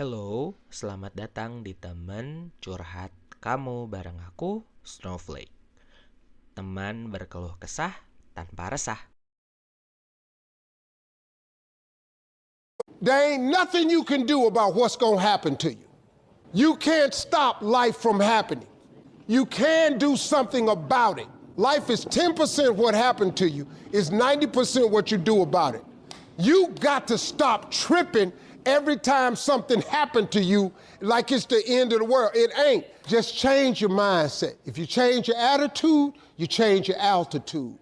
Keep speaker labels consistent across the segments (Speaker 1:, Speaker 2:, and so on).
Speaker 1: Hello, selamat datang di teman curhat kamu bareng aku, Snowflake. Teman berkeluh kesah tanpa resah.
Speaker 2: There ain't nothing you can do about what's to happen to you. You can't stop life from happening. You can do something about it. Life is 10% what happened to you, is 90% what you do about it. You got to stop tripping every time something happened to you like it's the end of the world. It ain't. Just change your mindset. If you change your attitude, you change your altitude.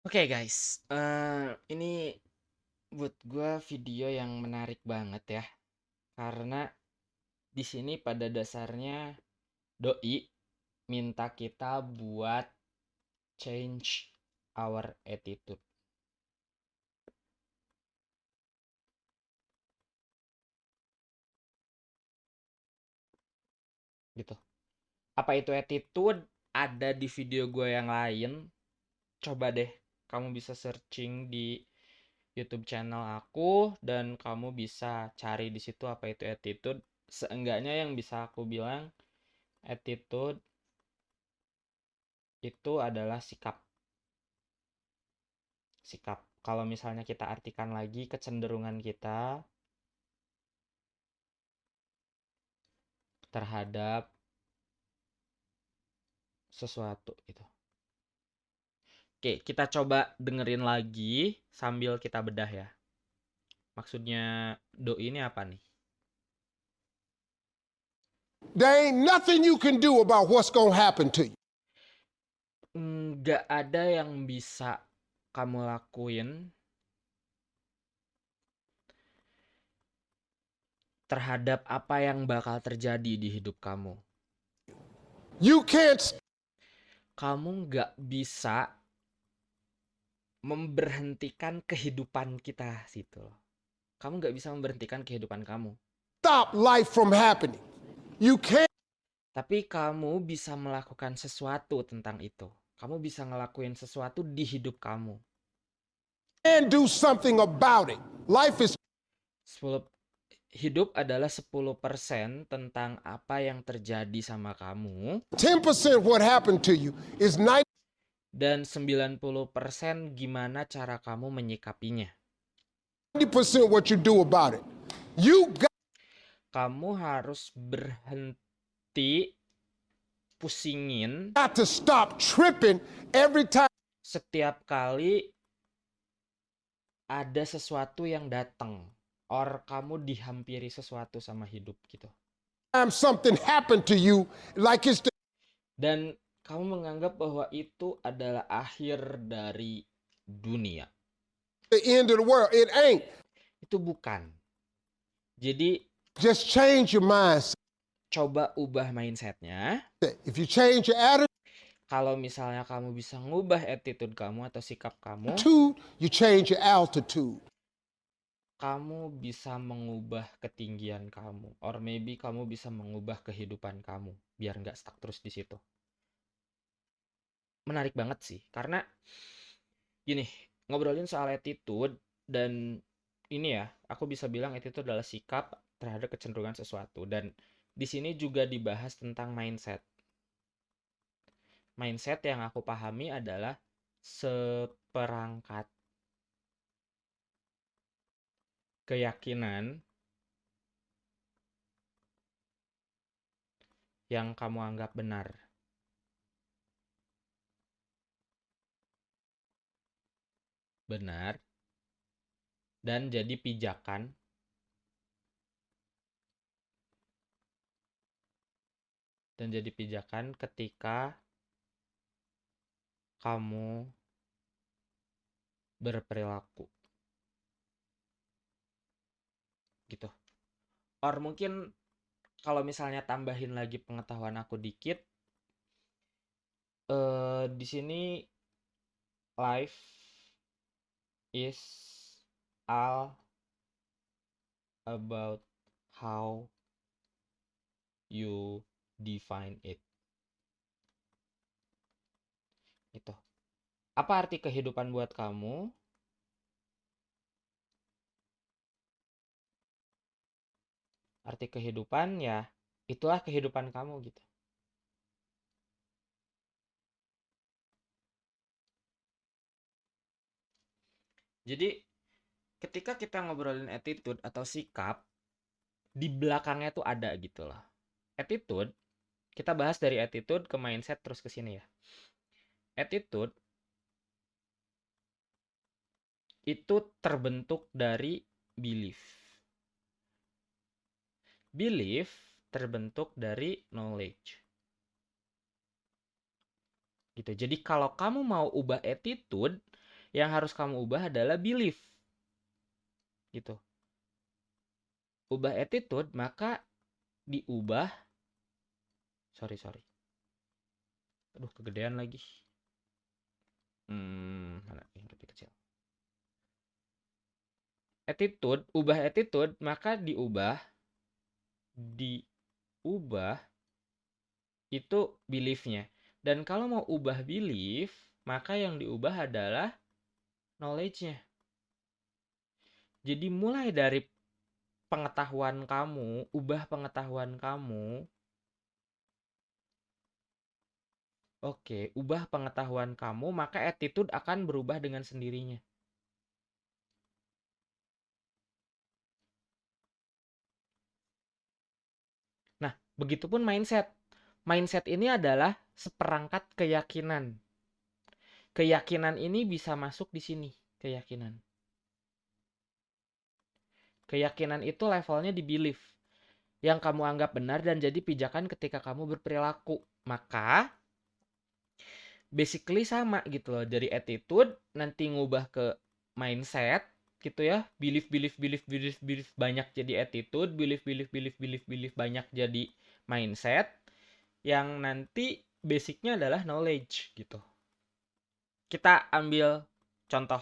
Speaker 1: Oke okay guys, uh, ini buat gue video yang menarik banget ya, karena di sini pada dasarnya doi minta kita buat change our attitude. Gitu. Apa itu attitude? Ada di video gue yang lain. Coba deh kamu bisa searching di YouTube channel aku dan kamu bisa cari di situ apa itu attitude. Seenggaknya yang bisa aku bilang attitude itu adalah sikap. Sikap. Kalau misalnya kita artikan lagi kecenderungan kita terhadap sesuatu gitu. Oke, kita coba dengerin lagi sambil kita bedah ya. Maksudnya doi ini apa nih?
Speaker 2: There ain't nothing you can do about what's gonna happen to you.
Speaker 1: Nggak ada yang bisa kamu lakuin terhadap apa yang bakal terjadi di hidup kamu.
Speaker 2: You can't
Speaker 1: kamu nggak bisa memberhentikan kehidupan kita situ Kamu nggak bisa memberhentikan kehidupan kamu.
Speaker 2: Stop life from happening. You can't.
Speaker 1: Tapi kamu bisa melakukan sesuatu tentang itu. Kamu bisa ngelakuin sesuatu di hidup kamu.
Speaker 2: And do something about it. Life is
Speaker 1: 10 hidup adalah 10% tentang apa yang terjadi sama kamu.
Speaker 2: 10% what happened to you is 90
Speaker 1: dan 90% gimana cara kamu menyikapinya.
Speaker 2: 90% what you do about it. You got
Speaker 1: kamu harus berhenti pusingin
Speaker 2: got to stop tripping every time
Speaker 1: setiap kali ada sesuatu yang datang or kamu dihampiri sesuatu sama hidup gitu.
Speaker 2: something happened to you like it's the
Speaker 1: dan kamu menganggap bahwa itu adalah akhir dari dunia.
Speaker 2: The end of the world. It ain't.
Speaker 1: Itu bukan. Jadi
Speaker 2: just change your mindset.
Speaker 1: Coba ubah mindsetnya.
Speaker 2: If you change your attitude,
Speaker 1: kalau misalnya kamu bisa ngubah attitude kamu atau sikap kamu,
Speaker 2: you change your altitude
Speaker 1: kamu bisa mengubah ketinggian kamu, or maybe kamu bisa mengubah kehidupan kamu biar nggak stuck terus di situ. Menarik banget sih, karena gini ngobrolin soal attitude dan ini ya, aku bisa bilang attitude adalah sikap terhadap kecenderungan sesuatu dan di sini juga dibahas tentang mindset. Mindset yang aku pahami adalah seperangkat keyakinan yang kamu anggap benar. Benar. Dan jadi pijakan dan jadi pijakan ketika kamu berperilaku. Gitu. Or mungkin kalau misalnya tambahin lagi pengetahuan aku dikit uh, di sini life is all about how you define it. Itu apa arti kehidupan buat kamu arti kehidupan ya itulah kehidupan kamu gitu. Jadi ketika kita ngobrolin attitude atau sikap di belakangnya tuh ada gitu loh. Attitude kita bahas dari attitude ke mindset terus ke sini ya. Attitude itu terbentuk dari belief belief terbentuk dari knowledge. Gitu. Jadi kalau kamu mau ubah attitude, yang harus kamu ubah adalah belief. Gitu. Ubah attitude, maka diubah sorry, sorry. Aduh, kegedean lagi. Hmm, mana yang lebih kecil. Attitude, ubah attitude, maka diubah diubah itu beliefnya. Dan kalau mau ubah belief, maka yang diubah adalah knowledge-nya. Jadi mulai dari pengetahuan kamu, ubah pengetahuan kamu. Oke, ubah pengetahuan kamu, maka attitude akan berubah dengan sendirinya. Begitupun mindset. Mindset ini adalah seperangkat keyakinan. Keyakinan ini bisa masuk di sini, keyakinan. Keyakinan itu levelnya di belief. Yang kamu anggap benar dan jadi pijakan ketika kamu berperilaku. Maka basically sama gitu loh. Dari attitude nanti ngubah ke mindset, gitu ya belief belief belief belief belief banyak jadi attitude belief belief belief belief belief banyak jadi mindset yang nanti basicnya adalah knowledge gitu kita ambil contoh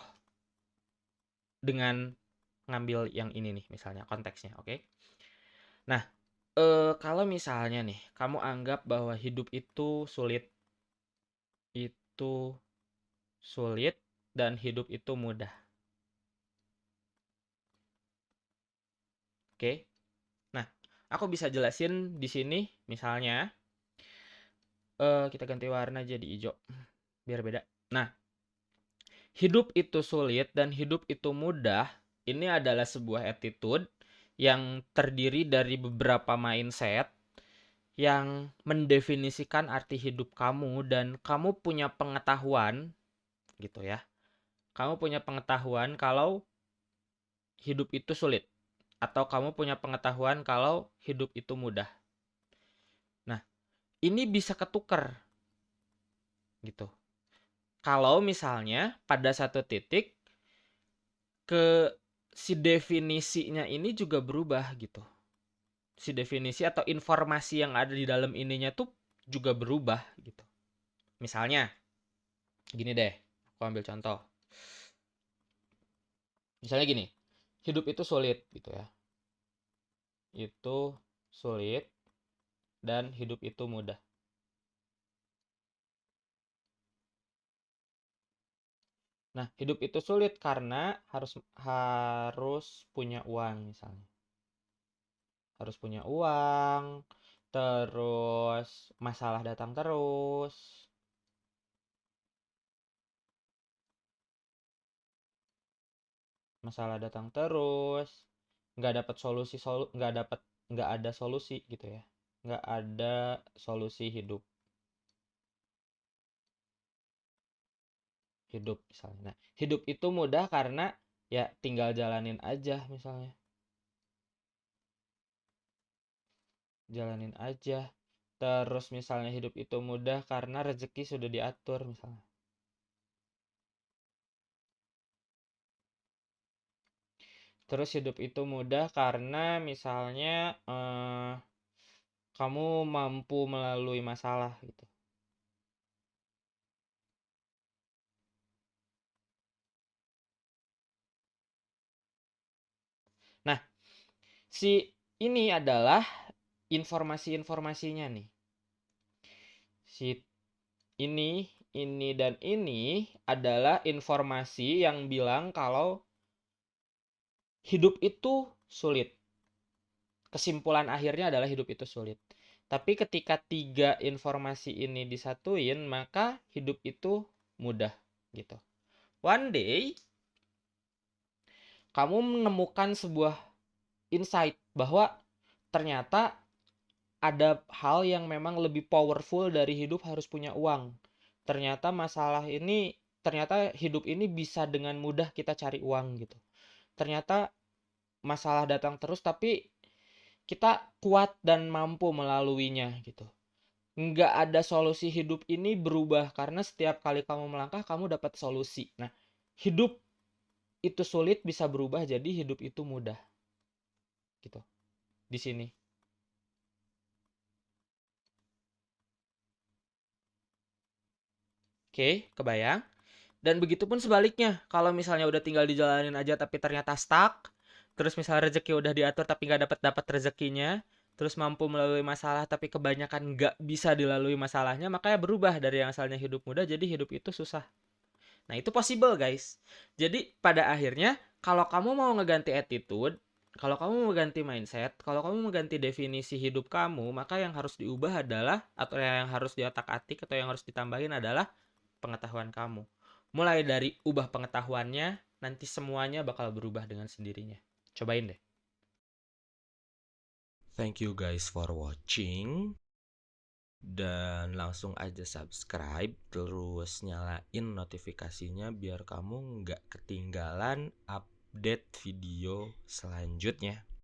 Speaker 1: dengan ngambil yang ini nih misalnya konteksnya oke okay? nah eh, kalau misalnya nih kamu anggap bahwa hidup itu sulit itu sulit dan hidup itu mudah Oke. Nah, aku bisa jelasin di sini misalnya uh, kita ganti warna jadi hijau biar beda. Nah, hidup itu sulit dan hidup itu mudah ini adalah sebuah attitude yang terdiri dari beberapa mindset yang mendefinisikan arti hidup kamu dan kamu punya pengetahuan gitu ya. Kamu punya pengetahuan kalau hidup itu sulit atau kamu punya pengetahuan kalau hidup itu mudah. Nah, ini bisa ketuker. Gitu. Kalau misalnya pada satu titik ke si definisinya ini juga berubah gitu. Si definisi atau informasi yang ada di dalam ininya tuh juga berubah gitu. Misalnya gini deh, aku ambil contoh. Misalnya gini, hidup itu sulit gitu ya. Itu sulit dan hidup itu mudah. Nah, hidup itu sulit karena harus harus punya uang misalnya. Harus punya uang, terus masalah datang terus, masalah datang terus nggak dapat solusi solu nggak dapat nggak ada solusi gitu ya. Nggak ada solusi hidup. Hidup misalnya. Nah hidup itu mudah karena ya tinggal jalanin aja misalnya. Jalanin aja. Terus misalnya hidup itu mudah karena rezeki sudah diatur misalnya Terus hidup itu mudah karena misalnya eh, kamu mampu melalui masalah gitu. Nah, si ini adalah informasi-informasinya nih. Si ini, ini dan ini adalah informasi yang bilang kalau hidup itu sulit. kesimpulan akhirnya adalah hidup itu sulit. Tapi ketika tiga informasi ini disatuin, maka hidup itu mudah gitu. One day kamu menemukan sebuah insight bahwa ternyata ada hal yang memang lebih powerful dari hidup harus punya uang. Ternyata masalah ini, ternyata hidup ini bisa dengan mudah kita cari uang gitu. Ternyata masalah datang terus tapi kita kuat dan mampu melaluinya gitu. Nggak ada solusi hidup ini berubah karena setiap kali kamu melangkah kamu dapat solusi. Nah, hidup itu sulit bisa berubah jadi hidup itu mudah. Gitu. Di sini. Oke, kebayang? Dan begitu pun sebaliknya, kalau misalnya udah tinggal dijalanin aja tapi ternyata stuck, terus misalnya rezeki udah diatur tapi nggak dapat dapat rezekinya terus mampu melalui masalah tapi kebanyakan nggak bisa dilalui masalahnya makanya berubah dari yang asalnya hidup mudah jadi hidup itu susah nah itu possible guys jadi pada akhirnya kalau kamu mau ngeganti attitude kalau kamu mau ganti mindset, kalau kamu mau ganti definisi hidup kamu, maka yang harus diubah adalah atau yang harus diotak-atik atau yang harus ditambahin adalah pengetahuan kamu. Mulai dari ubah pengetahuannya, nanti semuanya bakal berubah dengan sendirinya. Cobain deh.
Speaker 3: Thank you guys for watching. Dan langsung aja subscribe terus nyalain notifikasinya biar kamu nggak ketinggalan update video selanjutnya.